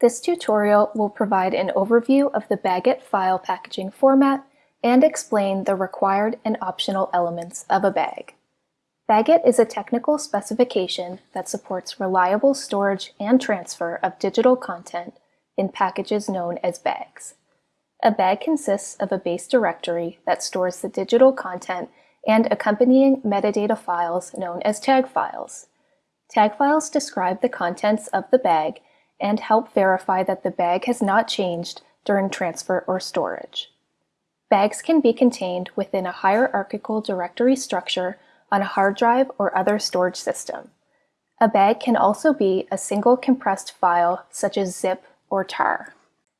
This tutorial will provide an overview of the BagIt file packaging format and explain the required and optional elements of a bag. BagIt is a technical specification that supports reliable storage and transfer of digital content in packages known as bags. A bag consists of a base directory that stores the digital content and accompanying metadata files known as tag files. Tag files describe the contents of the bag and help verify that the bag has not changed during transfer or storage. Bags can be contained within a hierarchical directory structure on a hard drive or other storage system. A bag can also be a single compressed file such as zip or tar.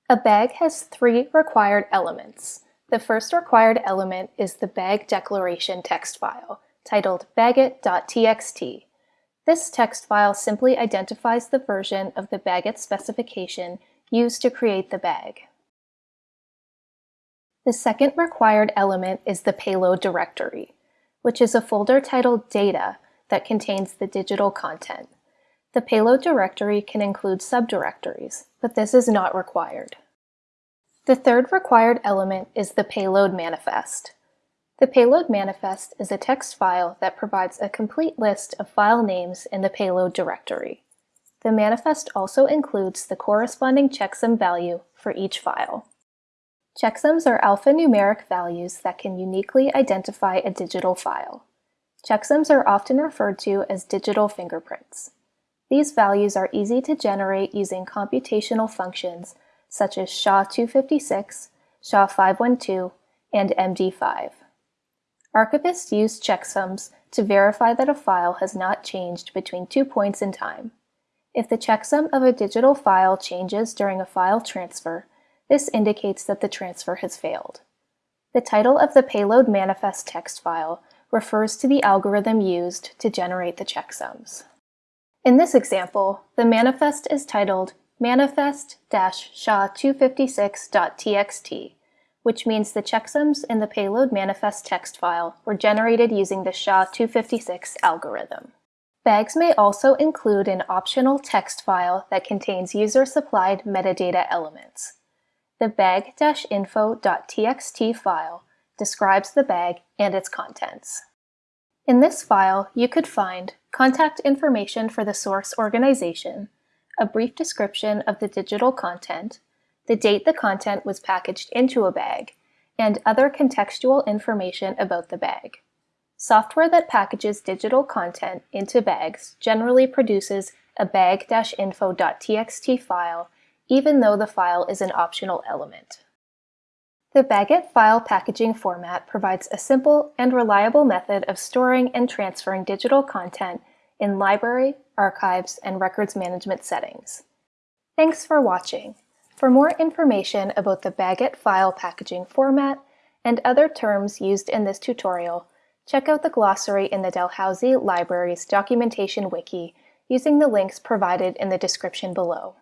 A bag has three required elements. The first required element is the bag declaration text file, titled bagit.txt. This text file simply identifies the version of the BagIt specification used to create the bag. The second required element is the payload directory, which is a folder titled Data that contains the digital content. The payload directory can include subdirectories, but this is not required. The third required element is the payload manifest. The payload manifest is a text file that provides a complete list of file names in the payload directory. The manifest also includes the corresponding checksum value for each file. Checksums are alphanumeric values that can uniquely identify a digital file. Checksums are often referred to as digital fingerprints. These values are easy to generate using computational functions such as SHA-256, SHA-512, and MD5. Archivists use checksums to verify that a file has not changed between two points in time. If the checksum of a digital file changes during a file transfer, this indicates that the transfer has failed. The title of the payload manifest text file refers to the algorithm used to generate the checksums. In this example, the manifest is titled manifest-SHA-256.txt, which means the checksums in the payload manifest text file were generated using the SHA-256 algorithm. Bags may also include an optional text file that contains user-supplied metadata elements. The bag-info.txt file describes the bag and its contents. In this file, you could find contact information for the source organization, a brief description of the digital content, the date the content was packaged into a bag, and other contextual information about the bag. Software that packages digital content into bags generally produces a bag-info.txt file even though the file is an optional element. The BagIt file packaging format provides a simple and reliable method of storing and transferring digital content in library, archives, and records management settings. Thanks for watching. For more information about the BagIt file packaging format and other terms used in this tutorial, check out the glossary in the Dalhousie Library's documentation wiki using the links provided in the description below.